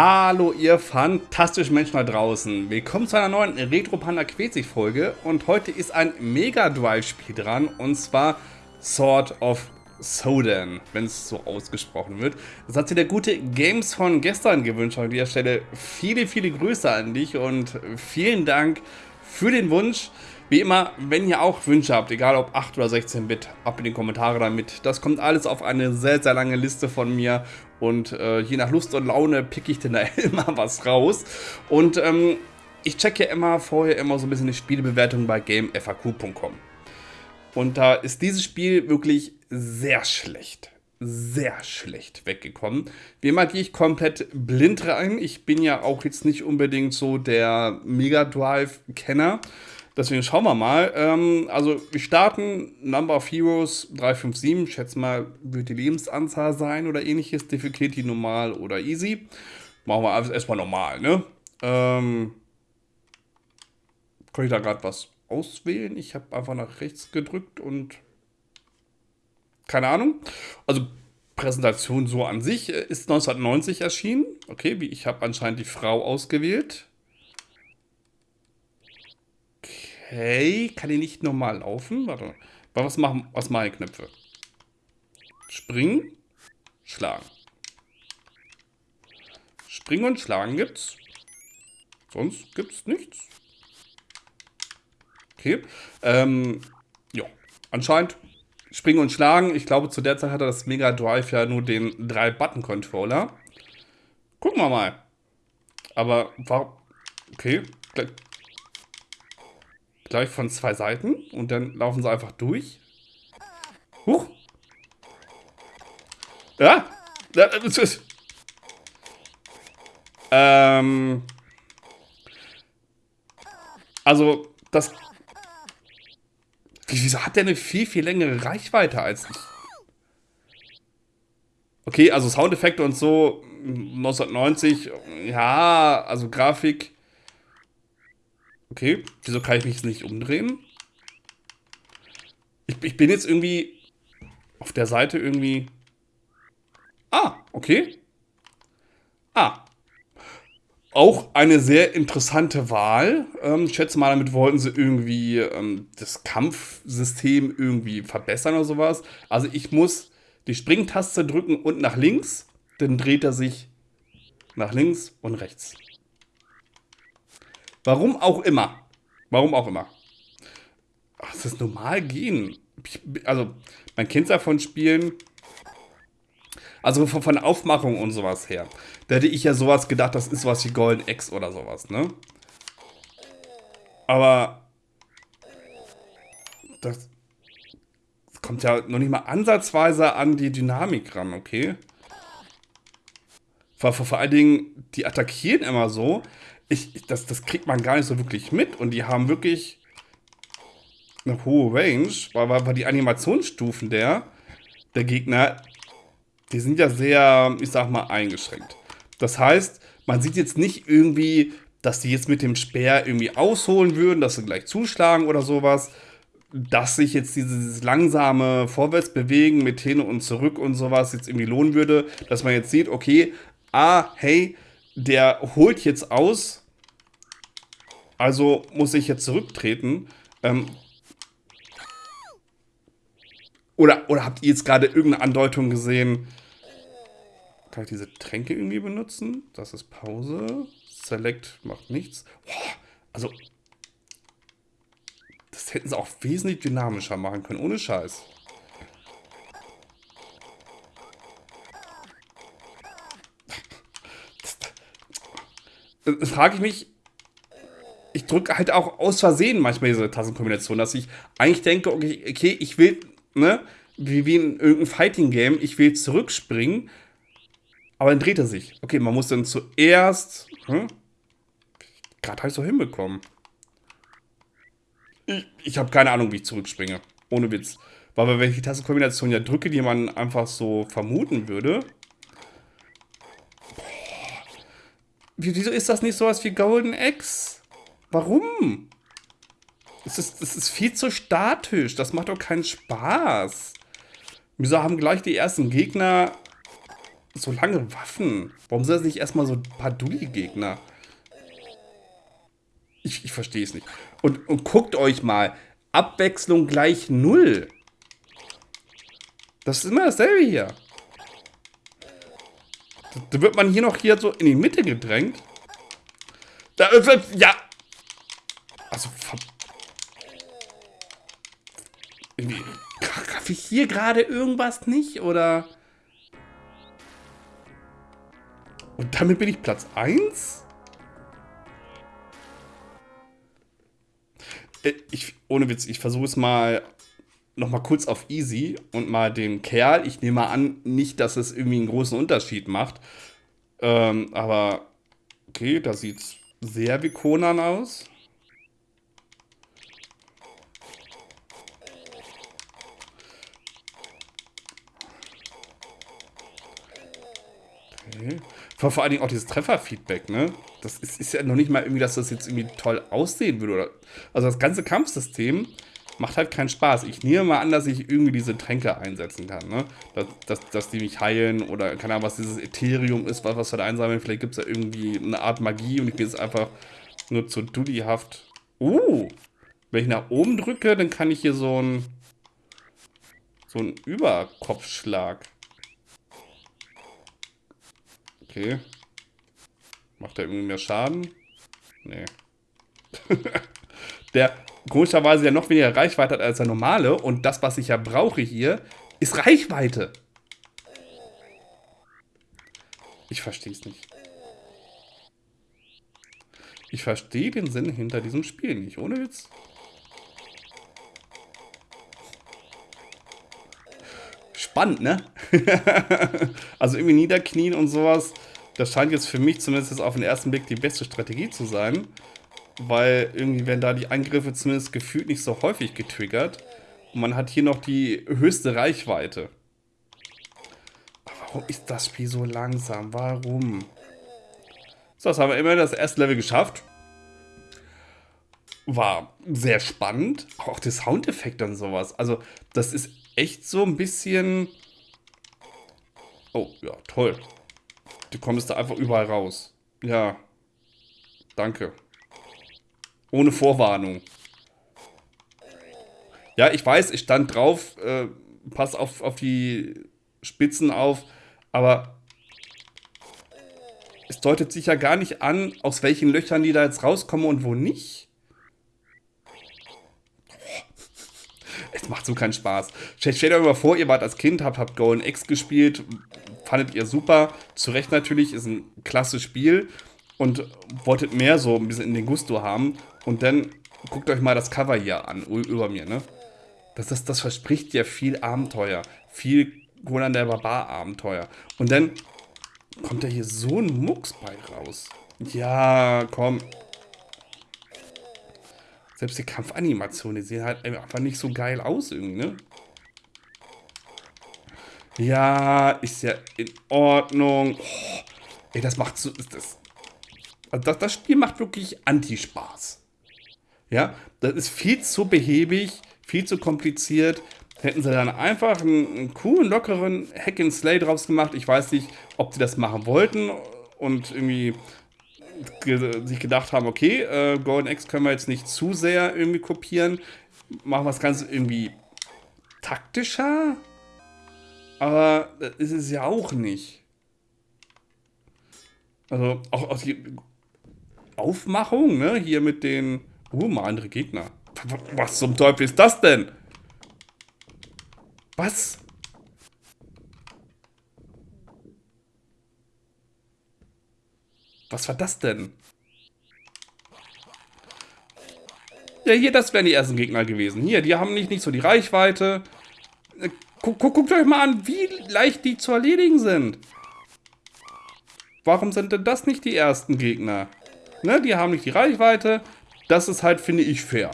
Hallo ihr fantastischen Menschen da draußen. Willkommen zu einer neuen Retro Panda Quetzig Folge und heute ist ein Mega Drive Spiel dran und zwar Sword of Sodan, wenn es so ausgesprochen wird. Das hat sich der gute Games von gestern gewünscht. An dieser Stelle viele, viele Grüße an dich und vielen Dank für den Wunsch. Wie immer, wenn ihr auch Wünsche habt, egal ob 8 oder 16-Bit, ab in die Kommentare damit. Das kommt alles auf eine sehr, sehr lange Liste von mir und äh, je nach Lust und Laune pick ich denn da immer was raus. Und ähm, ich checke ja immer vorher immer so ein bisschen die Spielebewertung bei gamefaq.com. Und da ist dieses Spiel wirklich sehr schlecht. Sehr schlecht weggekommen. Wie immer gehe ich komplett blind rein. Ich bin ja auch jetzt nicht unbedingt so der Mega Drive-Kenner. Deswegen schauen wir mal. Ähm, also wir starten Number of Heroes 357. Ich schätze mal, wird die Lebensanzahl sein oder ähnliches. Difficulty normal oder easy. Machen wir alles erstmal normal, ne? Ähm, kann ich da gerade was auswählen? Ich habe einfach nach rechts gedrückt und keine Ahnung. Also Präsentation so an sich äh, ist 1990 erschienen. Okay, ich habe anscheinend die Frau ausgewählt. Okay, kann ich nicht normal laufen? Warte. Was machen, was machen Knöpfe? Springen, schlagen. Springen und schlagen gibt's. Sonst gibt's nichts. Okay. Ähm, ja, anscheinend springen und schlagen. Ich glaube, zu der Zeit hatte das Mega Drive ja nur den 3-Button-Controller. Gucken wir mal. Aber warum... Okay, Gleich von zwei Seiten und dann laufen sie einfach durch. Huch. Ja. Ähm. Also, das. Wieso hat der eine viel, viel längere Reichweite als ich? Okay, also Soundeffekte und so 1990, ja, also Grafik Okay, wieso kann ich mich nicht umdrehen? Ich, ich bin jetzt irgendwie auf der Seite irgendwie... Ah, okay. Ah. Auch eine sehr interessante Wahl. Ähm, ich schätze mal, damit wollten sie irgendwie ähm, das Kampfsystem irgendwie verbessern oder sowas. Also ich muss die Springtaste drücken und nach links, dann dreht er sich nach links und rechts. Warum auch immer. Warum auch immer. Ach, das ist normal gehen. also, man kennt es ja von Spielen. Also von, Aufmachung und sowas her. Da hätte ich ja sowas gedacht, das ist was wie Golden X oder sowas, ne? Aber das kommt ja noch nicht mal ansatzweise an die Dynamik ran, okay? Vor, vor, vor allen Dingen, die attackieren immer so, ich, das, das kriegt man gar nicht so wirklich mit. Und die haben wirklich eine hohe Range, weil, weil die Animationsstufen der, der Gegner, die sind ja sehr, ich sag mal, eingeschränkt. Das heißt, man sieht jetzt nicht irgendwie, dass die jetzt mit dem Speer irgendwie ausholen würden, dass sie gleich zuschlagen oder sowas. Dass sich jetzt dieses langsame Vorwärtsbewegen mit hin und zurück und sowas jetzt irgendwie lohnen würde, dass man jetzt sieht, okay, ah, hey, der holt jetzt aus, also muss ich jetzt zurücktreten. Ähm, oder, oder habt ihr jetzt gerade irgendeine Andeutung gesehen? Kann ich diese Tränke irgendwie benutzen? Das ist Pause. Select macht nichts. Boah, also, das hätten sie auch wesentlich dynamischer machen können, ohne Scheiß. Frage ich mich, ich drücke halt auch aus Versehen manchmal diese Tastenkombination, dass ich eigentlich denke, okay, okay ich will, ne, wie, wie in irgendeinem Fighting-Game, ich will zurückspringen, aber dann dreht er sich. Okay, man muss dann zuerst, hm? gerade halt so hinbekommen. Ich, ich habe keine Ahnung, wie ich zurückspringe. Ohne Witz. Weil wenn ich die Tastenkombination ja drücke, die man einfach so vermuten würde. Boah. Wieso ist das nicht sowas wie Golden X? Warum? Es ist, es ist viel zu statisch. Das macht doch keinen Spaß. Wieso haben gleich die ersten Gegner so lange Waffen? Warum sind das nicht erstmal so ein paar Dulli-Gegner? Ich, ich verstehe es nicht. Und, und guckt euch mal. Abwechslung gleich null. Das ist immer dasselbe hier. Da wird man hier noch hier so in die Mitte gedrängt. Da, ja. Also, irgendwie, Treffe ich hier gerade irgendwas nicht? Oder... Und damit bin ich Platz 1? Äh, ich, ohne Witz, ich versuche es mal noch mal kurz auf easy und mal den Kerl, ich nehme mal an, nicht, dass es irgendwie einen großen Unterschied macht. Ähm, aber okay, da sieht es sehr wie Conan aus. Okay. Vor, vor allen Dingen auch dieses Trefferfeedback, ne? Das ist, ist, ja noch nicht mal irgendwie, dass das jetzt irgendwie toll aussehen würde. Oder, also das ganze Kampfsystem macht halt keinen Spaß. Ich nehme mal an, dass ich irgendwie diese Tränke einsetzen kann, ne? Dass, dass, dass die mich heilen oder keine Ahnung, was dieses Ethereum ist, was, was wir da einsammeln. Vielleicht gibt es da irgendwie eine Art Magie und ich bin jetzt einfach nur zu dullihaft. Uh! Wenn ich nach oben drücke, dann kann ich hier so ein so einen Überkopfschlag Okay. Macht er irgendwie mehr Schaden? Nee. der komischerweise ja noch weniger Reichweite hat als der normale. Und das, was ich ja brauche hier, ist Reichweite. Ich verstehe es nicht. Ich verstehe den Sinn hinter diesem Spiel nicht, ohne Witz. spannend, ne? also irgendwie niederknien und sowas, das scheint jetzt für mich zumindest auf den ersten Blick die beste Strategie zu sein. Weil irgendwie werden da die Angriffe zumindest gefühlt nicht so häufig getriggert. Und man hat hier noch die höchste Reichweite. warum ist das Spiel so langsam? Warum? So, das haben wir immerhin das erste Level geschafft. War sehr spannend. Auch der Soundeffekt und sowas. Also, das ist echt so ein bisschen... Oh, ja, toll. Du kommst da einfach überall raus. Ja. Danke. Ohne Vorwarnung. Ja, ich weiß, ich stand drauf. Äh, pass auf, auf die Spitzen auf. Aber es deutet sich ja gar nicht an, aus welchen Löchern die da jetzt rauskommen und wo nicht. Es macht so keinen Spaß. Stellt euch mal vor, ihr wart als Kind, habt, habt Golden X gespielt, fandet ihr super. Zu Recht natürlich, ist ein klasse Spiel und wolltet mehr so ein bisschen in den Gusto haben. Und dann guckt euch mal das Cover hier an, über mir, ne? Das, das, das verspricht ja viel Abenteuer. Viel Conan der Barbar-Abenteuer. Und dann kommt da hier so ein Mucks bei raus. Ja, komm. Selbst die Kampfanimationen, die sehen halt einfach nicht so geil aus irgendwie, ne? Ja, ist ja in Ordnung. Oh, ey, das macht so... Das, das, das Spiel macht wirklich Anti-Spaß. Ja, das ist viel zu behäbig, viel zu kompliziert. Hätten sie dann einfach einen, einen coolen, lockeren Hack and Slay draus gemacht. Ich weiß nicht, ob sie das machen wollten und irgendwie ge sich gedacht haben, okay, äh, Golden X können wir jetzt nicht zu sehr irgendwie kopieren. Machen wir das Ganze irgendwie taktischer. Aber das ist es ja auch nicht. Also auch aus die Aufmachung, ne? Hier mit den... Uh, mal andere Gegner. Was zum Teufel ist das denn? Was? Was war das denn? Ja, hier, das wären die ersten Gegner gewesen. Hier, die haben nicht, nicht so die Reichweite. Äh, guck, guck, guckt euch mal an, wie leicht die zu erledigen sind. Warum sind denn das nicht die ersten Gegner? Ne, die haben nicht die Reichweite. Das ist halt, finde ich, fair.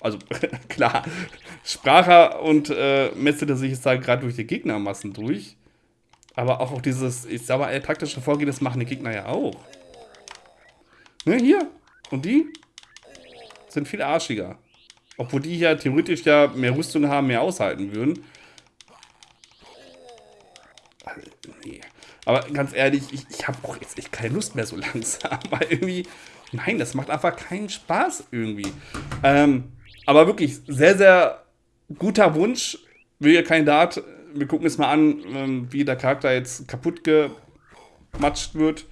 Also, klar, Spracher und äh, metzelte sich jetzt da gerade durch die Gegnermassen durch. Aber auch dieses, ich sag mal, taktische Vorgehen, das machen die Gegner ja auch. Ne, hier. Und die sind viel arschiger. Obwohl die hier theoretisch ja mehr Rüstung haben, mehr aushalten würden. Also, nee. Aber ganz ehrlich, ich, ich habe auch jetzt echt keine Lust mehr so langsam. Weil irgendwie, nein, das macht einfach keinen Spaß irgendwie. Ähm, aber wirklich sehr, sehr guter Wunsch. Williger Kandidat. Wir gucken es mal an, ähm, wie der Charakter jetzt kaputt gematscht wird.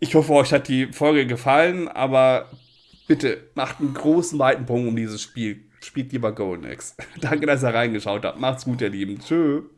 Ich hoffe, euch hat die Folge gefallen, aber bitte macht einen großen, weiten Punkt um dieses Spiel. Spielt lieber Golden Axe. Danke, dass ihr reingeschaut habt. Macht's gut, ihr Lieben. Tschö.